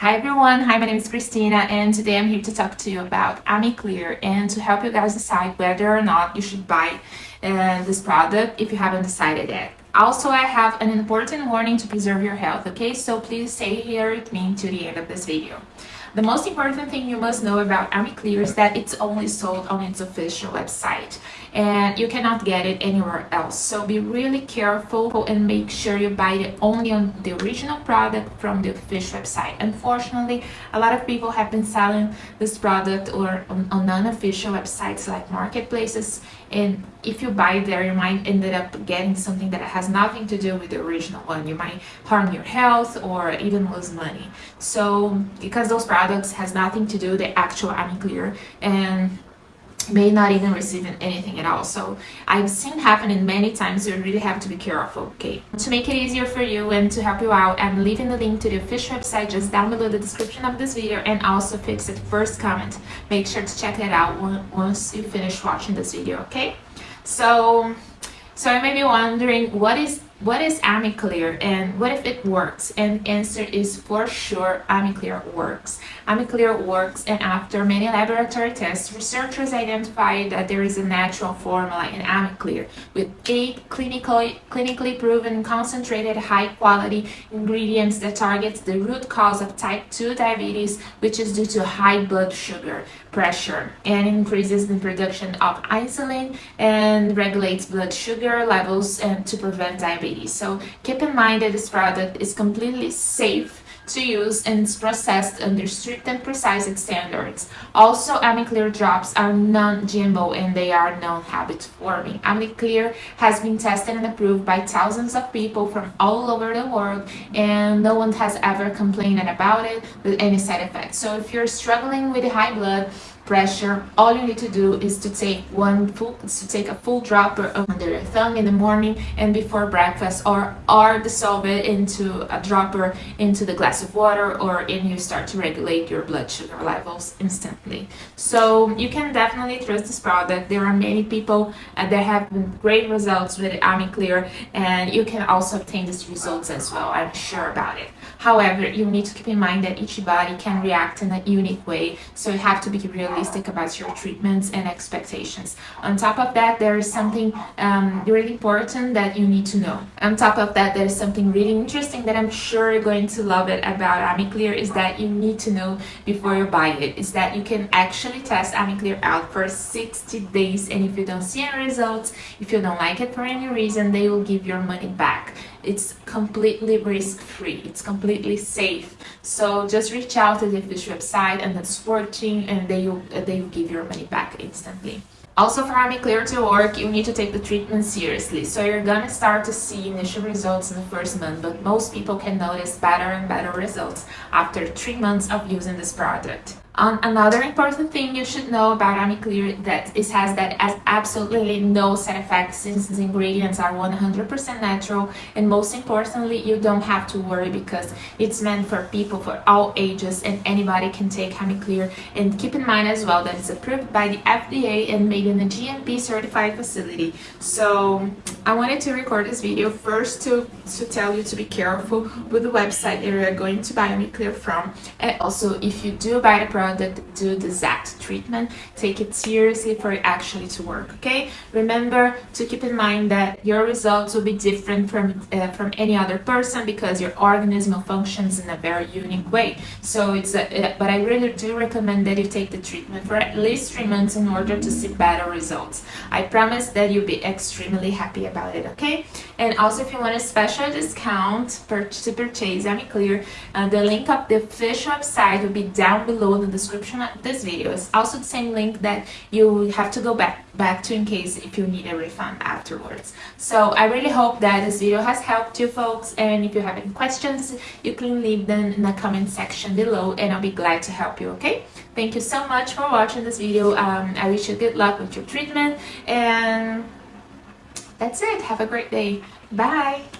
Hi everyone, hi my name is Christina and today I'm here to talk to you about AmiClear and to help you guys decide whether or not you should buy uh, this product if you haven't decided yet. Also, I have an important warning to preserve your health, okay? So please stay here with me to the end of this video. The most important thing you must know about AmiClear is that it's only sold on its official website and you cannot get it anywhere else. So be really careful and make sure you buy it only on the original product from the official website. Unfortunately, a lot of people have been selling this product or on, on unofficial websites like marketplaces and if you buy there you might end up getting something that has nothing to do with the original one. You might harm your health or even lose money. So because those products has nothing to do with the actual AmiClear and may not even receive anything at all. So i've seen happening many times. You really have to be careful okay? To make it easier for you and to help you out i'm leaving the link to the official website just down below the description of this video and also fix it first comment. Make sure to check it out once you finish watching this video okay so so you may be wondering what is what is AmiClear and what if it works? And answer is for sure AmiClear works. AmiClear works and after many laboratory tests, researchers identified that there is a natural formula in AmiClear with eight clinically, clinically proven concentrated high quality ingredients that targets the root cause of type 2 diabetes which is due to high blood sugar pressure and increases the production of insulin and regulates blood sugar levels and to prevent diabetes So keep in mind that this product is completely safe to use and it's processed under strict and precise standards. Also, AmiClear drops are non-GMO and they are non-habit forming. AmiClear has been tested and approved by thousands of people from all over the world and no one has ever complained about it with any side effects. So if you're struggling with high blood, pressure all you need to do is to take one full to take a full dropper under your thumb in the morning and before breakfast or or dissolve it into a dropper into the glass of water or and you start to regulate your blood sugar levels instantly. So you can definitely trust this product. There are many people uh, that have great results with AmiClear and you can also obtain these results as well. I'm sure about it however you need to keep in mind that each body can react in a unique way so you have to be realistic about your treatments and expectations. On top of that, there is something um, really important that you need to know. On top of that, there is something really interesting that I'm sure you're going to love it about AmiClear is that you need to know before you buy it, is that you can actually test AmiClear out for 60 days and if you don't see any results, if you don't like it for any reason, they will give your money back it's completely risk-free it's completely safe so just reach out to the official website and it's working and they will they will give your money back instantly also for AmiClear to work, you need to take the treatment seriously. So you're gonna start to see initial results in the first month, but most people can notice better and better results after three months of using this product. Um, another important thing you should know about AmiClear that it has that has absolutely no side effects since the ingredients are 100% natural. And most importantly you don't have to worry because it's meant for people for all ages and anybody can take AmiClear and keep in mind as well that it's approved by the FDA and made in a GMP certified facility. So I wanted to record this video first to, to tell you to be careful with the website that you're going to buy AmiClear from. And also if you do buy the product product do the exact treatment take it seriously for it actually to work okay? Remember to keep in mind that your results will be different from uh, from any other person because your organism functions in a very unique way. So it's a, uh, but I really do recommend that you take the treatment for at least three months in order to see better results. I promise that you'll be extremely happy about it okay? And also if you want a special discount per to purchase AmiClear uh, the link of the official website will be down below in the description of this video. It's also the same link that you have to go back back to in case if you need a refund afterwards. So I really hope that this video has helped you folks and if you have any questions you can leave them in the comment section below and I'll be glad to help you okay? Thank you so much for watching this video. Um, I wish you good luck with your treatment and that's it. Have a great day. Bye